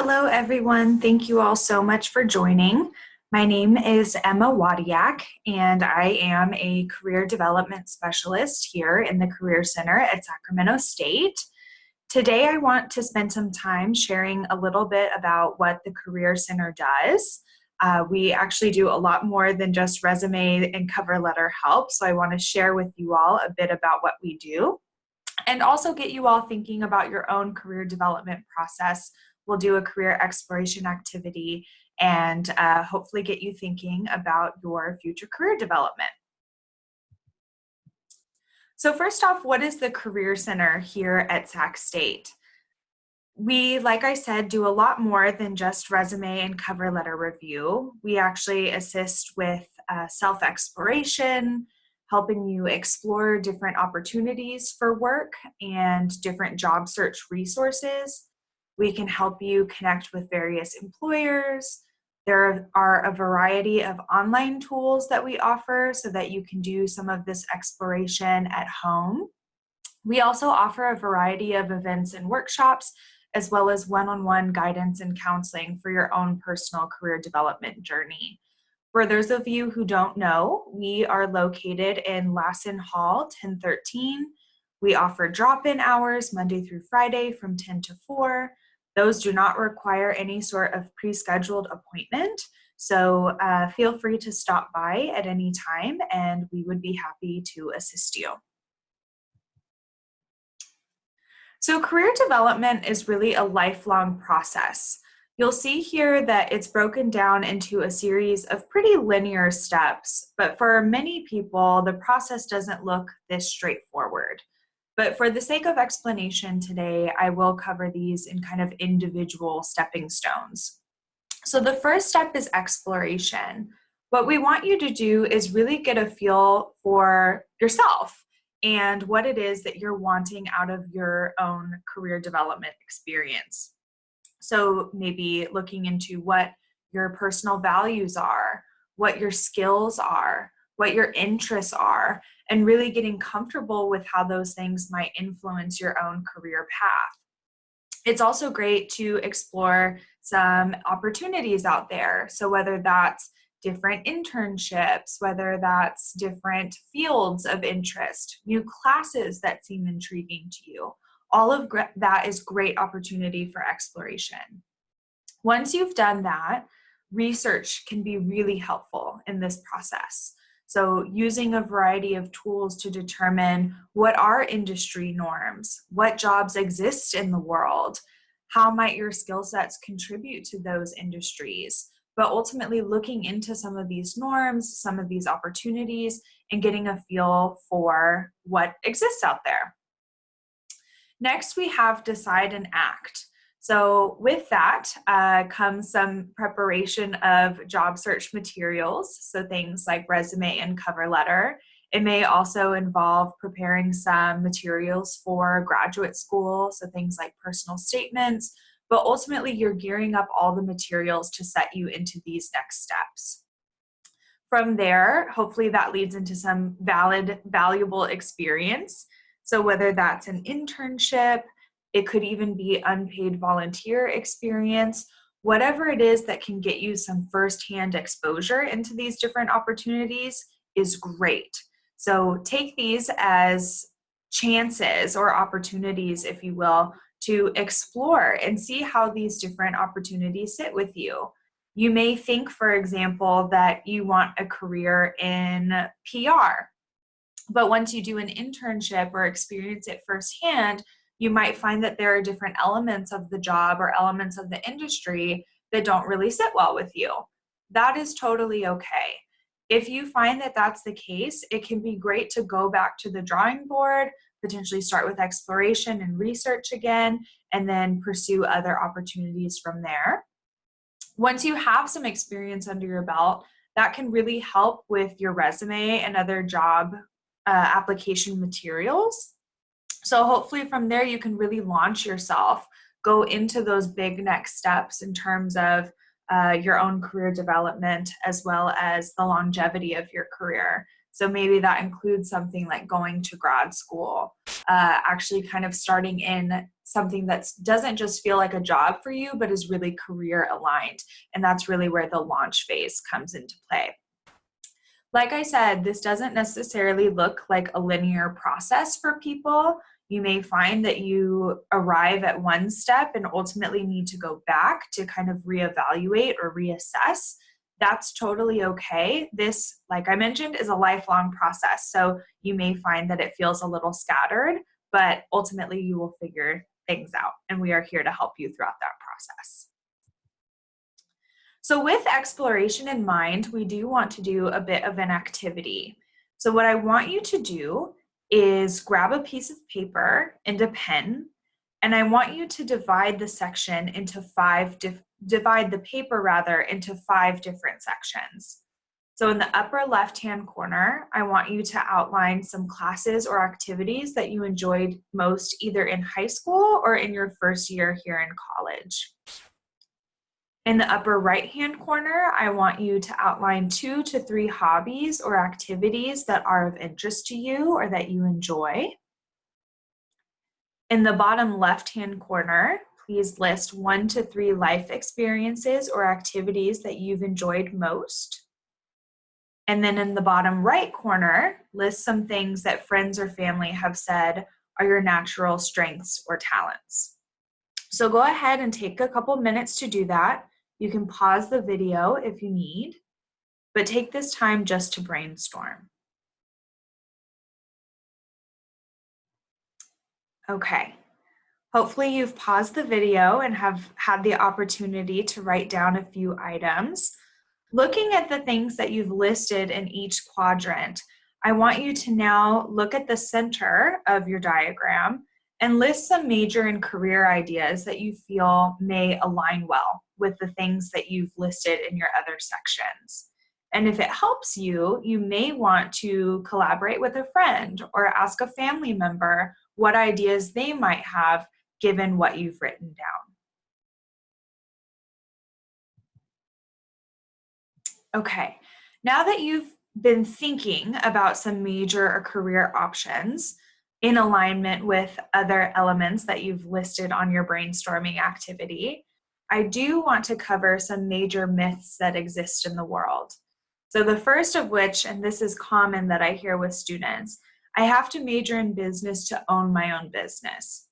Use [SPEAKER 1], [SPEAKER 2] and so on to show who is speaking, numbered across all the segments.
[SPEAKER 1] Hello, everyone. Thank you all so much for joining. My name is Emma Wadiak, and I am a career development specialist here in the Career Center at Sacramento State. Today, I want to spend some time sharing a little bit about what the Career Center does. Uh, we actually do a lot more than just resume and cover letter help, so I want to share with you all a bit about what we do and also get you all thinking about your own career development process we'll do a career exploration activity and uh, hopefully get you thinking about your future career development. So first off, what is the Career Center here at Sac State? We, like I said, do a lot more than just resume and cover letter review. We actually assist with uh, self-exploration, helping you explore different opportunities for work and different job search resources, we can help you connect with various employers. There are a variety of online tools that we offer so that you can do some of this exploration at home. We also offer a variety of events and workshops as well as one-on-one -on -one guidance and counseling for your own personal career development journey. For those of you who don't know, we are located in Lassen Hall 1013. We offer drop-in hours Monday through Friday from 10 to 4. Those do not require any sort of pre-scheduled appointment. So uh, feel free to stop by at any time and we would be happy to assist you. So career development is really a lifelong process. You'll see here that it's broken down into a series of pretty linear steps, but for many people, the process doesn't look this straightforward. But for the sake of explanation today, I will cover these in kind of individual stepping stones. So the first step is exploration. What we want you to do is really get a feel for yourself and what it is that you're wanting out of your own career development experience. So maybe looking into what your personal values are, what your skills are, what your interests are, and really getting comfortable with how those things might influence your own career path. It's also great to explore some opportunities out there. So whether that's different internships, whether that's different fields of interest, new classes that seem intriguing to you, all of that is great opportunity for exploration. Once you've done that, research can be really helpful in this process. So using a variety of tools to determine what are industry norms, what jobs exist in the world, how might your skill sets contribute to those industries, but ultimately looking into some of these norms, some of these opportunities, and getting a feel for what exists out there. Next, we have decide and act. So with that uh, comes some preparation of job search materials, so things like resume and cover letter. It may also involve preparing some materials for graduate school, so things like personal statements, but ultimately you're gearing up all the materials to set you into these next steps. From there, hopefully that leads into some valid, valuable experience. So whether that's an internship, it could even be unpaid volunteer experience, whatever it is that can get you some firsthand exposure into these different opportunities is great. So take these as chances or opportunities, if you will, to explore and see how these different opportunities sit with you. You may think, for example, that you want a career in PR, but once you do an internship or experience it firsthand, you might find that there are different elements of the job or elements of the industry that don't really sit well with you. That is totally okay. If you find that that's the case, it can be great to go back to the drawing board, potentially start with exploration and research again, and then pursue other opportunities from there. Once you have some experience under your belt, that can really help with your resume and other job uh, application materials. So hopefully from there you can really launch yourself, go into those big next steps in terms of uh, your own career development as well as the longevity of your career. So maybe that includes something like going to grad school, uh, actually kind of starting in something that doesn't just feel like a job for you, but is really career aligned. And that's really where the launch phase comes into play. Like I said, this doesn't necessarily look like a linear process for people. You may find that you arrive at one step and ultimately need to go back to kind of reevaluate or reassess. That's totally okay. This, like I mentioned, is a lifelong process. So you may find that it feels a little scattered, but ultimately you will figure things out. And we are here to help you throughout that process. So with exploration in mind, we do want to do a bit of an activity. So what I want you to do is grab a piece of paper and a pen, and I want you to divide the section into five, divide the paper rather into five different sections. So in the upper left-hand corner, I want you to outline some classes or activities that you enjoyed most either in high school or in your first year here in college. In the upper right-hand corner, I want you to outline two to three hobbies or activities that are of interest to you or that you enjoy. In the bottom left-hand corner, please list one to three life experiences or activities that you've enjoyed most. And then in the bottom right corner, list some things that friends or family have said are your natural strengths or talents. So go ahead and take a couple minutes to do that. You can pause the video if you need, but take this time just to brainstorm. Okay, hopefully you've paused the video and have had the opportunity to write down a few items. Looking at the things that you've listed in each quadrant, I want you to now look at the center of your diagram and list some major and career ideas that you feel may align well with the things that you've listed in your other sections. And if it helps you, you may want to collaborate with a friend or ask a family member what ideas they might have given what you've written down. Okay, now that you've been thinking about some major or career options in alignment with other elements that you've listed on your brainstorming activity, I do want to cover some major myths that exist in the world. So the first of which, and this is common that I hear with students, I have to major in business to own my own business.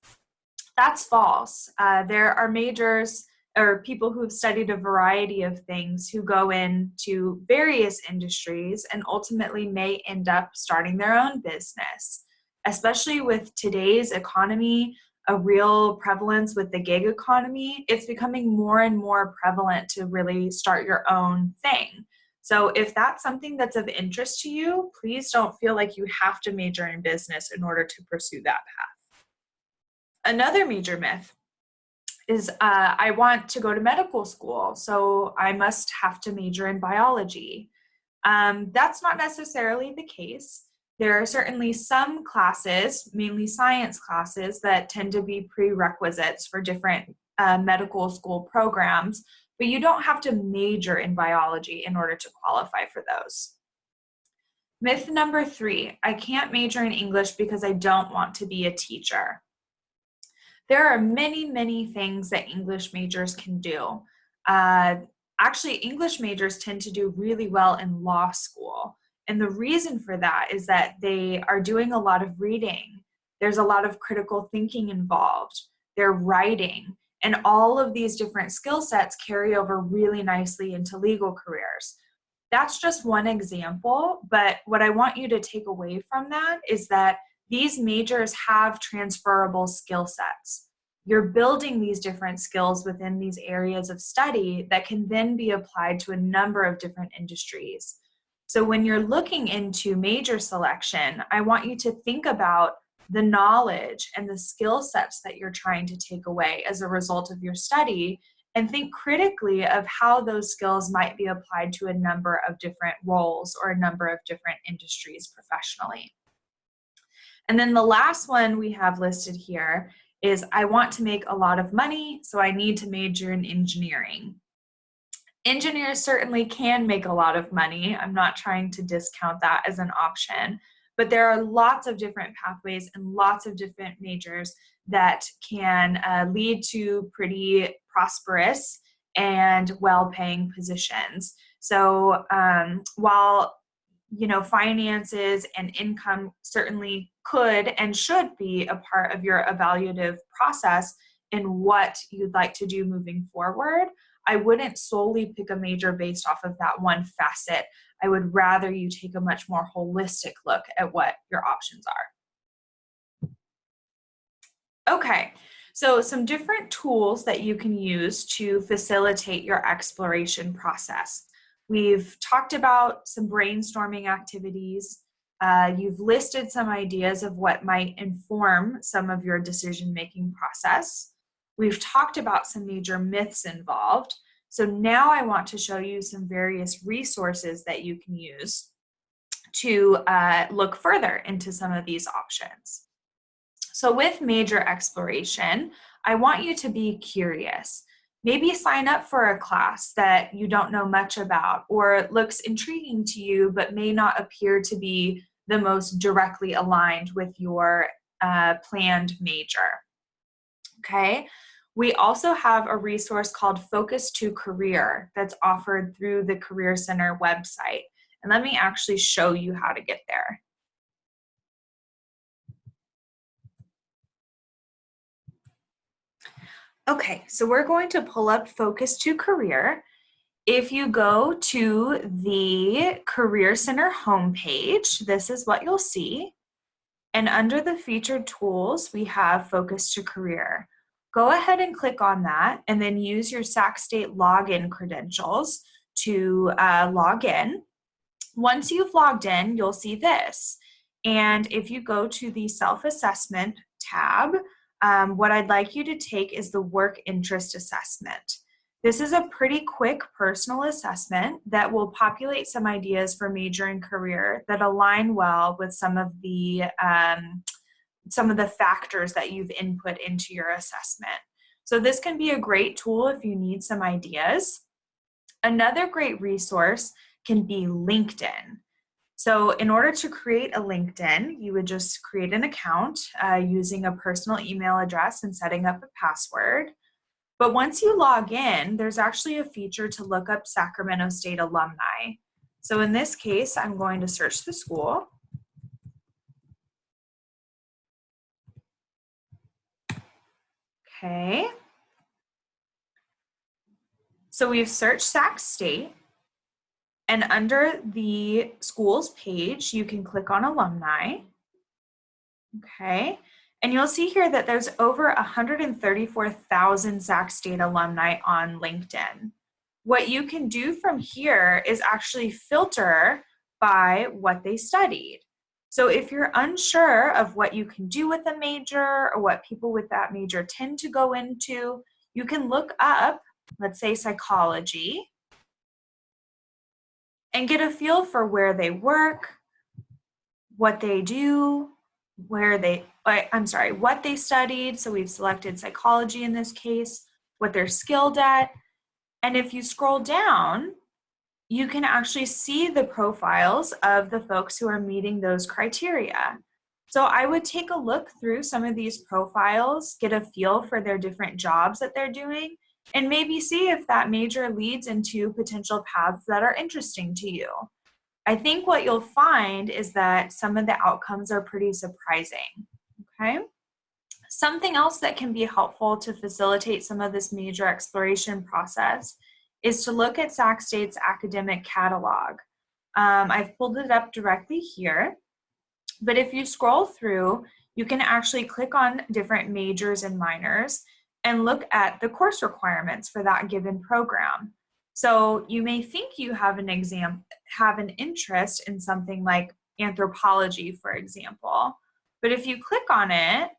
[SPEAKER 1] That's false. Uh, there are majors or people who've studied a variety of things who go into various industries and ultimately may end up starting their own business. Especially with today's economy, a real prevalence with the gig economy, it's becoming more and more prevalent to really start your own thing. So if that's something that's of interest to you, please don't feel like you have to major in business in order to pursue that path. Another major myth is uh, I want to go to medical school, so I must have to major in biology. Um, that's not necessarily the case. There are certainly some classes, mainly science classes, that tend to be prerequisites for different uh, medical school programs, but you don't have to major in biology in order to qualify for those. Myth number three, I can't major in English because I don't want to be a teacher. There are many, many things that English majors can do. Uh, actually, English majors tend to do really well in law school. And the reason for that is that they are doing a lot of reading. There's a lot of critical thinking involved. They're writing. And all of these different skill sets carry over really nicely into legal careers. That's just one example, but what I want you to take away from that is that these majors have transferable skill sets. You're building these different skills within these areas of study that can then be applied to a number of different industries. So when you're looking into major selection, I want you to think about the knowledge and the skill sets that you're trying to take away as a result of your study and think critically of how those skills might be applied to a number of different roles or a number of different industries professionally. And then the last one we have listed here is I want to make a lot of money, so I need to major in engineering. Engineers certainly can make a lot of money. I'm not trying to discount that as an option, but there are lots of different pathways and lots of different majors that can uh, lead to pretty prosperous and well-paying positions. So um, while you know finances and income certainly could and should be a part of your evaluative process in what you'd like to do moving forward, I wouldn't solely pick a major based off of that one facet. I would rather you take a much more holistic look at what your options are. Okay, so some different tools that you can use to facilitate your exploration process. We've talked about some brainstorming activities. Uh, you've listed some ideas of what might inform some of your decision-making process. We've talked about some major myths involved. So now I want to show you some various resources that you can use to uh, look further into some of these options. So with major exploration, I want you to be curious. Maybe sign up for a class that you don't know much about or looks intriguing to you but may not appear to be the most directly aligned with your uh, planned major. Okay, we also have a resource called Focus 2 Career that's offered through the Career Center website. And let me actually show you how to get there. Okay, so we're going to pull up Focus 2 Career. If you go to the Career Center homepage, this is what you'll see. And under the featured tools, we have Focus 2 Career go ahead and click on that and then use your Sac State login credentials to uh, log in. Once you've logged in, you'll see this. And if you go to the self-assessment tab, um, what I'd like you to take is the work interest assessment. This is a pretty quick personal assessment that will populate some ideas for major and career that align well with some of the um, some of the factors that you've input into your assessment. So this can be a great tool if you need some ideas. Another great resource can be LinkedIn. So in order to create a LinkedIn, you would just create an account uh, using a personal email address and setting up a password. But once you log in, there's actually a feature to look up Sacramento State alumni. So in this case, I'm going to search the school. Okay. So we've searched Sac State and under the schools page, you can click on alumni. Okay. And you'll see here that there's over 134,000 Sac State alumni on LinkedIn. What you can do from here is actually filter by what they studied. So if you're unsure of what you can do with a major or what people with that major tend to go into, you can look up, let's say psychology, and get a feel for where they work, what they do, where they, uh, I'm sorry, what they studied. So we've selected psychology in this case, what they're skilled at. And if you scroll down, you can actually see the profiles of the folks who are meeting those criteria. So I would take a look through some of these profiles, get a feel for their different jobs that they're doing, and maybe see if that major leads into potential paths that are interesting to you. I think what you'll find is that some of the outcomes are pretty surprising, okay? Something else that can be helpful to facilitate some of this major exploration process is to look at Sac State's academic catalog. Um, I've pulled it up directly here, but if you scroll through, you can actually click on different majors and minors and look at the course requirements for that given program. So you may think you have an exam, have an interest in something like anthropology, for example, but if you click on it,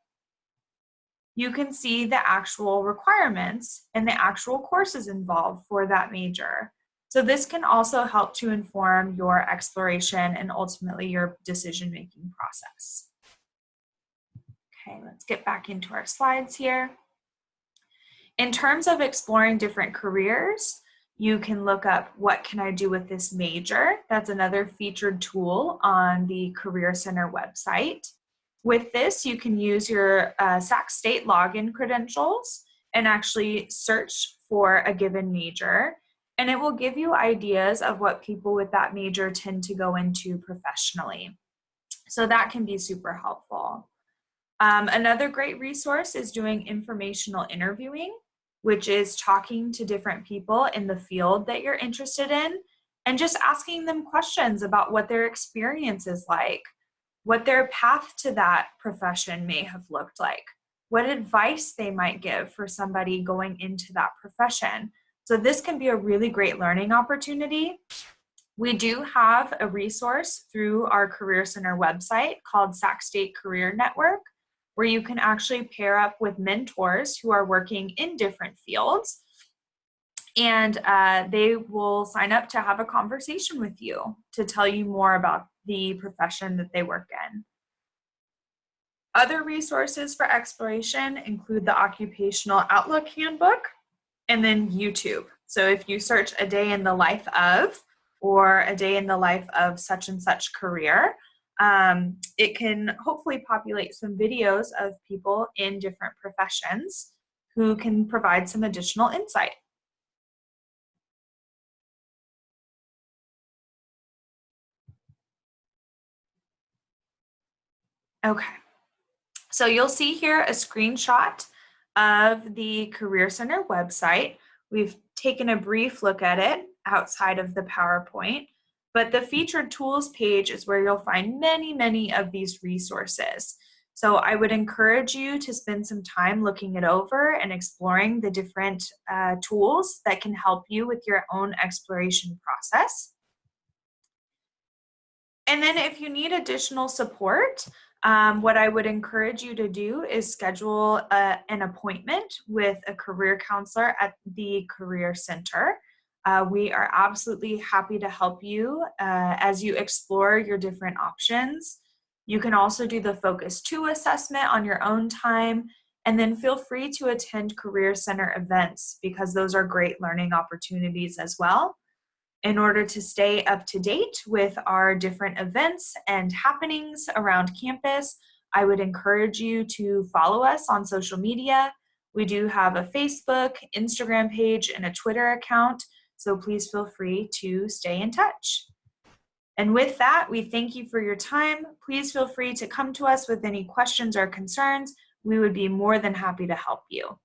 [SPEAKER 1] you can see the actual requirements and the actual courses involved for that major. So this can also help to inform your exploration and ultimately your decision-making process. Okay, let's get back into our slides here. In terms of exploring different careers, you can look up what can I do with this major. That's another featured tool on the Career Center website. With this, you can use your uh, Sac State login credentials and actually search for a given major. And it will give you ideas of what people with that major tend to go into professionally. So that can be super helpful. Um, another great resource is doing informational interviewing, which is talking to different people in the field that you're interested in and just asking them questions about what their experience is like what their path to that profession may have looked like, what advice they might give for somebody going into that profession. So this can be a really great learning opportunity. We do have a resource through our Career Center website called Sac State Career Network, where you can actually pair up with mentors who are working in different fields and uh, they will sign up to have a conversation with you to tell you more about the profession that they work in. Other resources for exploration include the Occupational Outlook Handbook and then YouTube. So if you search a day in the life of or a day in the life of such and such career, um, it can hopefully populate some videos of people in different professions who can provide some additional insight. Okay, so you'll see here a screenshot of the Career Center website. We've taken a brief look at it outside of the PowerPoint, but the featured tools page is where you'll find many, many of these resources. So I would encourage you to spend some time looking it over and exploring the different uh, tools that can help you with your own exploration process. And then if you need additional support, um, what I would encourage you to do is schedule a, an appointment with a career counselor at the Career Center. Uh, we are absolutely happy to help you uh, as you explore your different options. You can also do the Focus 2 assessment on your own time, and then feel free to attend Career Center events because those are great learning opportunities as well. In order to stay up to date with our different events and happenings around campus, I would encourage you to follow us on social media. We do have a Facebook, Instagram page, and a Twitter account, so please feel free to stay in touch. And with that, we thank you for your time. Please feel free to come to us with any questions or concerns. We would be more than happy to help you.